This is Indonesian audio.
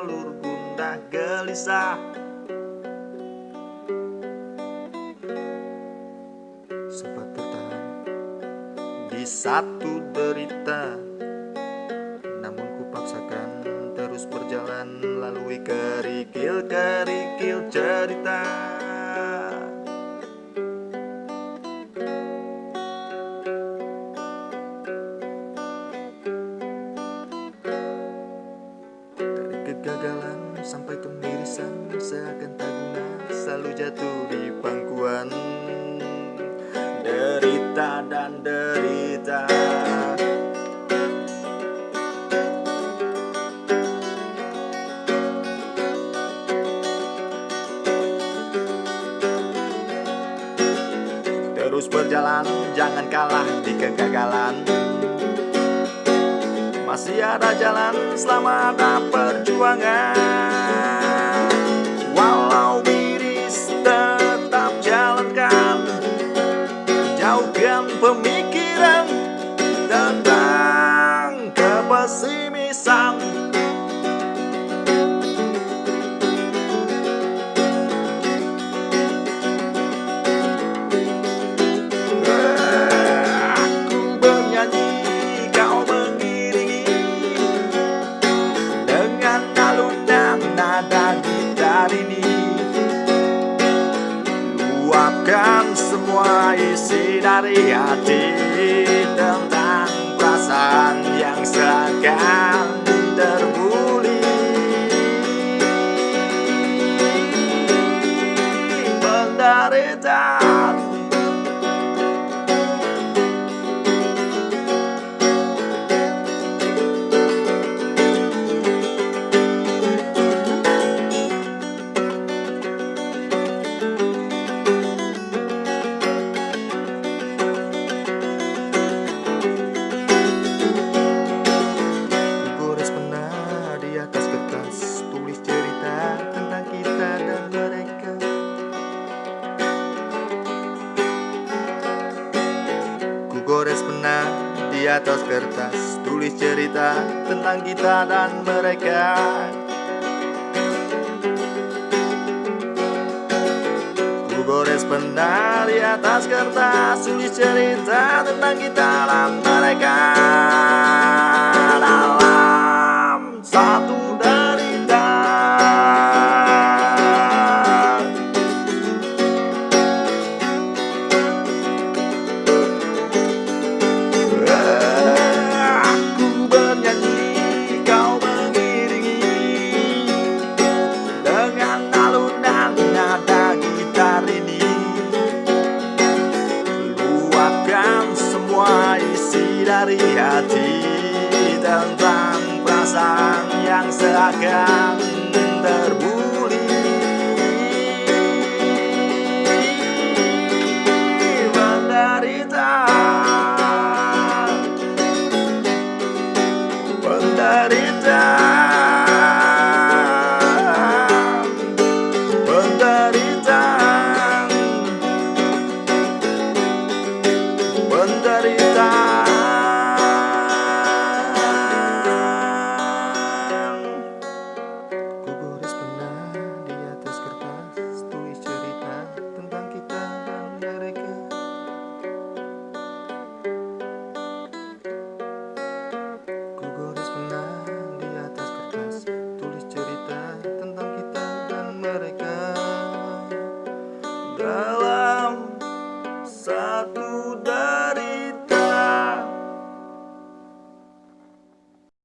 nalur gundah gelisah. Sempat bertahan di satu derita Namun kupaksakan terus berjalan Lalui kerikil-kerikil cerita kegagalan sampai kemirisan Seakan tak guna selalu jatuh di pangkuan. Derita dan derita. Terus berjalan, jangan kalah di kegagalan Masih ada jalan selama ada perjuangan. Walau miris tetap jalankan. Jauhkan pemikiran tentang kepesimisan isi dari hati Tentang perasaan yang seakan terbuli Penderitaan kertas Tulis cerita tentang kita dan mereka. Ku gores pena di atas kertas Tulis cerita tentang kita dan mereka. Ku gores pena di atas kertas Tulis cerita tentang kita dan mereka dari hati Tentang perasaan yang seakan terbuli. Penderitaan Penderitaan Penderitaan mereka. Ku gores pena di atas kertas Tulis cerita tentang kita dan mereka